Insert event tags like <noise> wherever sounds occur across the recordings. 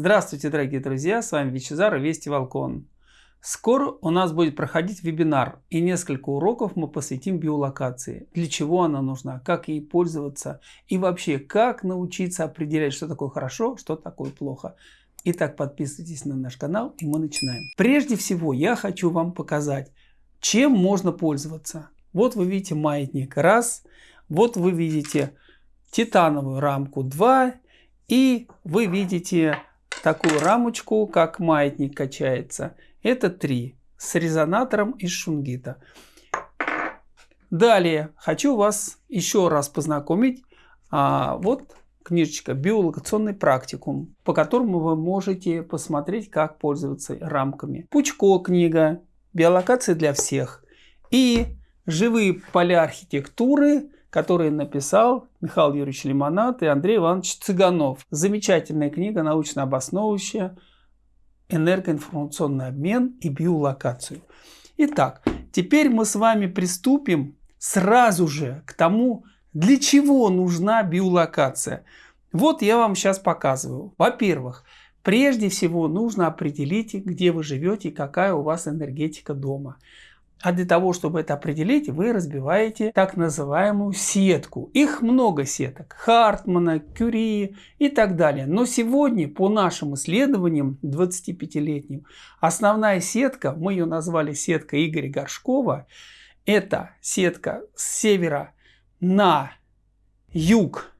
Здравствуйте, дорогие друзья, с вами Вичезар и Вести Волкон. Скоро у нас будет проходить вебинар и несколько уроков мы посвятим биолокации. Для чего она нужна, как ей пользоваться и вообще как научиться определять, что такое хорошо, что такое плохо. Итак, подписывайтесь на наш канал и мы начинаем. Прежде всего я хочу вам показать, чем можно пользоваться. Вот вы видите маятник раз, вот вы видите титановую рамку 2 и вы видите такую рамочку, как маятник качается. Это 3 с резонатором из шунгита. Далее хочу вас еще раз познакомить. А, вот книжечка «Биолокационный практикум», по которому вы можете посмотреть, как пользоваться рамками. Пучко книга «Биолокация для всех» и «Живые поля архитектуры», которые написал Михаил Юрьевич Лимонад и Андрей Иванович Цыганов. Замечательная книга, научно обосновывающая энергоинформационный обмен и биолокацию. Итак, теперь мы с вами приступим сразу же к тому, для чего нужна биолокация. Вот я вам сейчас показываю. Во-первых, прежде всего нужно определить, где вы живете и какая у вас энергетика дома. А для того, чтобы это определить, вы разбиваете так называемую сетку. Их много сеток. Хартмана, Кюри и так далее. Но сегодня, по нашим исследованиям 25-летним, основная сетка, мы ее назвали сетка Игоря Горшкова, это сетка с севера на юг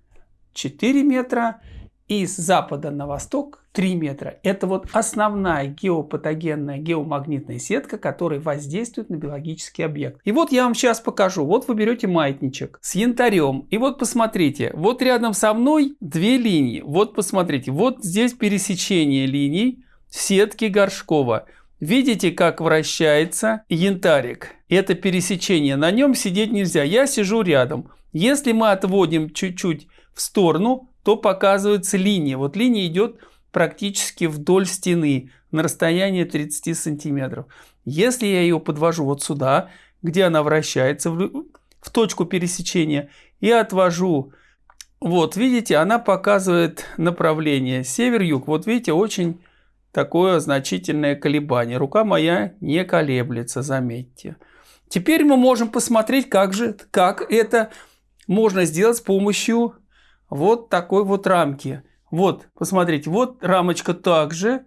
4 метра и с запада на восток 3 метра. Это вот основная геопатогенная геомагнитная сетка, которая воздействует на биологический объект. И вот я вам сейчас покажу. Вот вы берете маятничек с янтарем. И вот посмотрите, вот рядом со мной две линии. Вот посмотрите, вот здесь пересечение линий сетки Горшкова. Видите, как вращается янтарик? Это пересечение. На нем сидеть нельзя. Я сижу рядом. Если мы отводим чуть-чуть в сторону, то показывается линия. Вот линия идет практически вдоль стены на расстоянии 30 сантиметров. Если я ее подвожу вот сюда, где она вращается, в, в точку пересечения, и отвожу, вот видите, она показывает направление север-юг. Вот видите, очень такое значительное колебание. Рука моя не колеблется, заметьте. Теперь мы можем посмотреть, как же, как это можно сделать с помощью вот такой вот рамки. Вот, посмотрите, вот рамочка также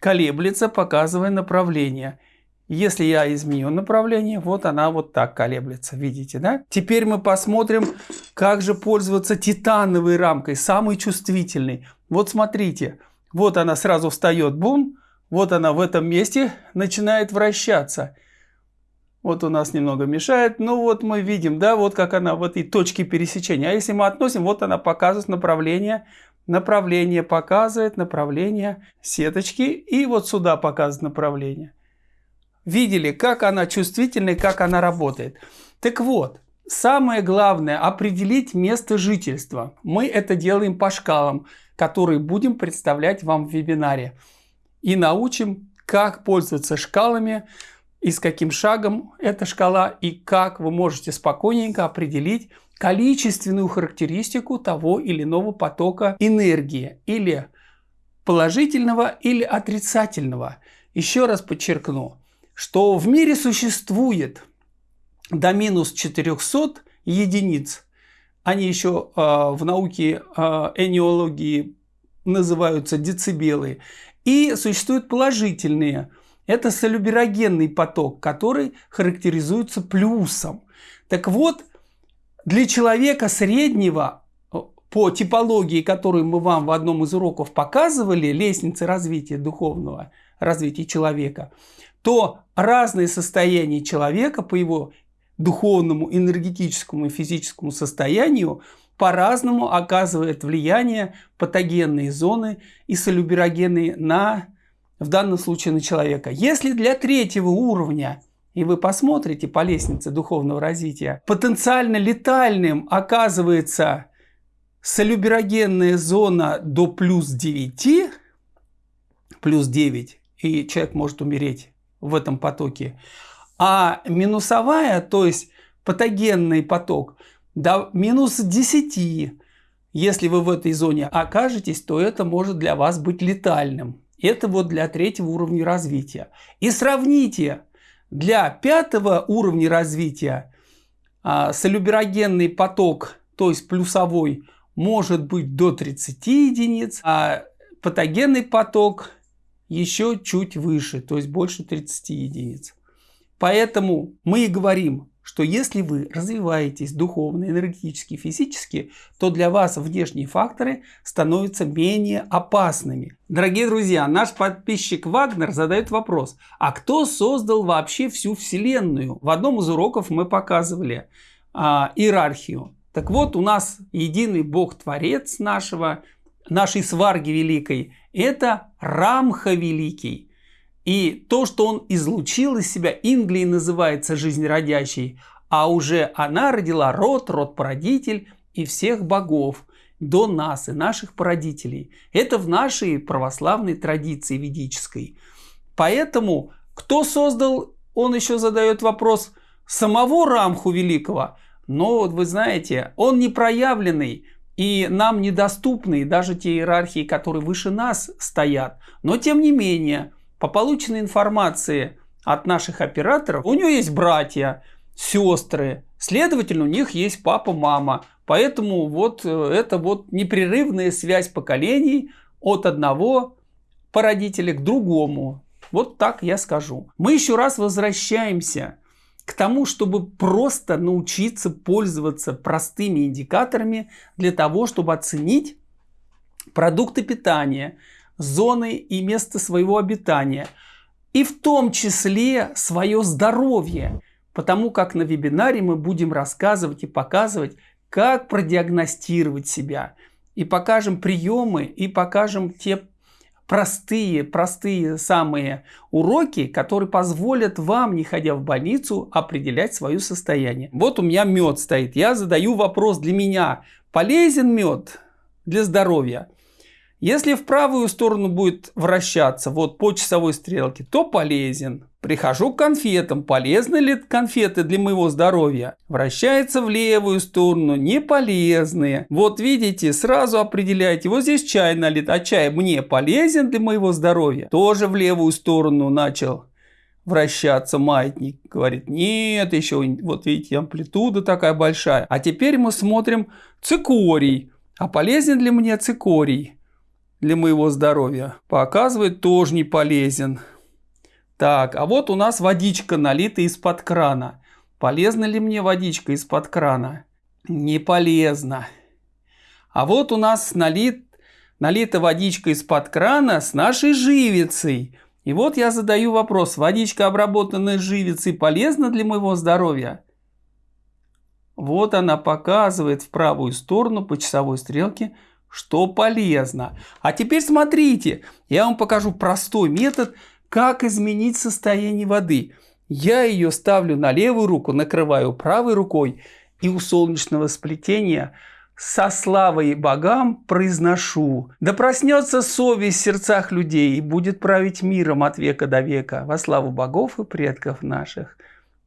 колеблется, показывая направление. Если я изменю направление, вот она вот так колеблется, видите, да? Теперь мы посмотрим, как же пользоваться титановой рамкой, самой чувствительной. Вот смотрите, вот она сразу встает, бум, вот она в этом месте начинает вращаться. Вот у нас немного мешает. Ну вот мы видим, да, вот как она в этой точке пересечения. А если мы относим, вот она показывает направление. Направление показывает направление сеточки. И вот сюда показывает направление. Видели, как она чувствительна и как она работает. Так вот, самое главное определить место жительства. Мы это делаем по шкалам, которые будем представлять вам в вебинаре. И научим, как пользоваться шкалами, и с каким шагом эта шкала, и как вы можете спокойненько определить количественную характеристику того или иного потока энергии, или положительного, или отрицательного. Еще раз подчеркну, что в мире существует до минус 400 единиц. Они еще э, в науке э, энеологии называются децибелы. И существуют положительные это солюберогенный поток, который характеризуется плюсом. Так вот, для человека среднего э, по типологии, которую мы вам в одном из уроков показывали, лестницы развития духовного развития человека, то разные состояния человека по его духовному, энергетическому и физическому состоянию по-разному оказывает влияние патогенные зоны и солюберогенные на в данном случае на человека. Если для третьего уровня и вы посмотрите по лестнице духовного развития, потенциально летальным оказывается солюберогенная зона до плюс 9, плюс 9, и человек может умереть в этом потоке. А минусовая, то есть патогенный поток, до минус 10, если вы в этой зоне окажетесь, то это может для вас быть летальным. Это вот для третьего уровня развития. И сравните для пятого уровня развития а, солюберогенный поток, то есть плюсовой, может быть до 30 единиц, а патогенный поток еще чуть выше, то есть больше 30 единиц. Поэтому мы и говорим, что если вы развиваетесь духовно, энергетически, физически, то для вас внешние факторы становятся менее опасными. Дорогие друзья, наш подписчик Вагнер задает вопрос, а кто создал вообще всю Вселенную? В одном из уроков мы показывали а, иерархию. Так вот, у нас единый Бог-творец нашего, нашей сварги великой, это Рамха Великий. И то, что он излучил из себя, Инглей называется жизнеродящей, а уже она родила род, род-породитель и всех богов до нас и наших породителей. Это в нашей православной традиции ведической. Поэтому кто создал, он еще задает вопрос, самого Рамху Великого. Но вот вы знаете, он не проявленный, и нам недоступны даже те иерархии, которые выше нас стоят. Но тем не менее, по полученной информации от наших операторов, у него есть братья, сестры, следовательно, у них есть папа, мама. Поэтому вот э, это вот непрерывная связь поколений от одного породителя к другому. Вот так я скажу. Мы еще раз возвращаемся к тому, чтобы просто научиться пользоваться простыми индикаторами для того, чтобы оценить продукты питания – зоны и место своего обитания, и в том числе свое здоровье, потому как на вебинаре мы будем рассказывать и показывать, как продиагностировать себя, и покажем приемы, и покажем те простые, простые самые уроки, которые позволят вам, не ходя в больницу, определять свое состояние. Вот у меня мед стоит. Я задаю вопрос для меня. Полезен мед для здоровья? Если в правую сторону будет вращаться, вот по часовой стрелке, то полезен. Прихожу к конфетам. Полезны ли конфеты для моего здоровья? Вращается в левую сторону. Не полезные. Вот видите, сразу определяйте. Вот здесь чай налит. А чай мне полезен для моего здоровья? Тоже в левую сторону начал вращаться маятник. Говорит, нет, еще, вот видите, амплитуда такая большая. А теперь мы смотрим цикорий. А полезен ли мне цикорий? Для моего здоровья. Показывает, тоже не полезен. Так, а вот у нас водичка налита из-под крана. Полезна ли мне водичка из-под крана? Не полезно. А вот у нас налит, налита водичка из-под крана с нашей живицей. И вот я задаю вопрос, водичка, обработанная живицей, полезна для моего здоровья? Вот она показывает в правую сторону по часовой стрелке что полезно. А теперь смотрите, я вам покажу простой метод, как изменить состояние воды. Я ее ставлю на левую руку, накрываю правой рукой и у солнечного сплетения со славой богам произношу. Да проснется совесть в сердцах людей и будет править миром от века до века во славу богов и предков наших.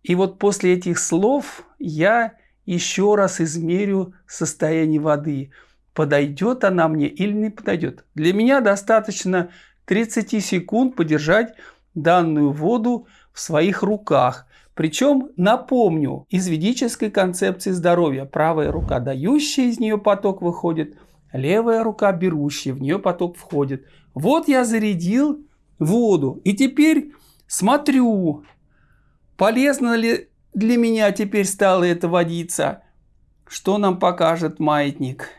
И вот после этих слов я еще раз измерю состояние воды – подойдет она мне или не подойдет. Для меня достаточно 30 секунд подержать данную воду в своих руках. Причем, напомню, из ведической концепции здоровья правая рука дающая, из нее поток выходит, левая рука берущая, в нее поток входит. Вот я зарядил воду. И теперь смотрю, полезно ли для меня теперь стала эта водица. Что нам покажет маятник?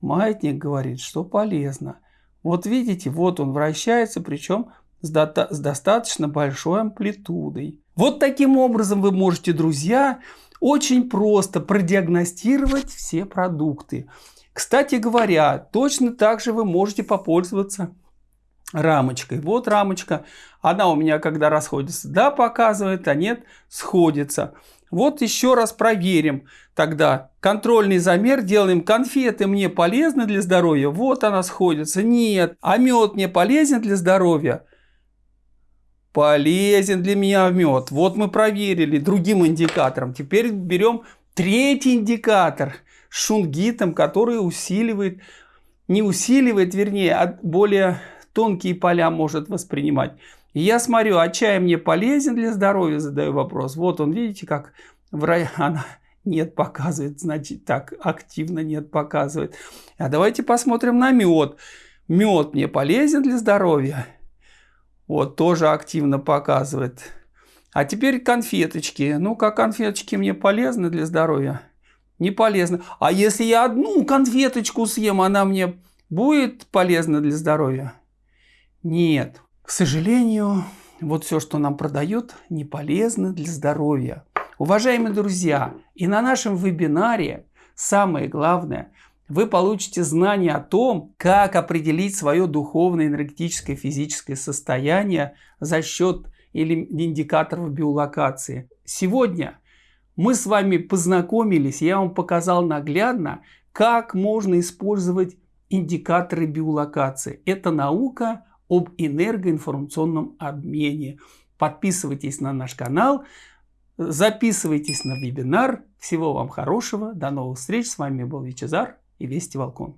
Маятник говорит, что полезно. Вот видите, вот он вращается, причем с, до с достаточно большой амплитудой. Вот таким образом вы можете, друзья, очень просто продиагностировать все продукты. Кстати говоря, точно так же вы можете попользоваться рамочкой. Вот рамочка, она у меня когда расходится, да, показывает, а нет, сходится. Вот еще раз проверим тогда. Контрольный замер делаем. Конфеты мне полезны для здоровья? Вот она сходится. Нет. А мед мне полезен для здоровья? Полезен для меня мед. Вот мы проверили другим индикатором. Теперь берем третий индикатор. шунгитом, который усиливает, не усиливает, вернее, а более тонкие поля может воспринимать. И я смотрю, а чай мне полезен для здоровья, задаю вопрос. Вот он, видите, как в рай... <laughs> она нет показывает, значит так, активно нет показывает. А давайте посмотрим на мед. Мед мне полезен для здоровья. Вот, тоже активно показывает. А теперь конфеточки. Ну, как конфеточки мне полезны для здоровья? Не полезны. А если я одну конфеточку съем, она мне будет полезна для здоровья? Нет. К сожалению, вот все, что нам продают, не полезно для здоровья. Уважаемые друзья, и на нашем вебинаре самое главное, вы получите знания о том, как определить свое духовное, энергетическое, физическое состояние за счет или индикаторов биолокации. Сегодня мы с вами познакомились, я вам показал наглядно, как можно использовать индикаторы биолокации. Это наука об энергоинформационном обмене. Подписывайтесь на наш канал, записывайтесь на вебинар. Всего вам хорошего, до новых встреч. С вами был Вичезар и Вести Волкон.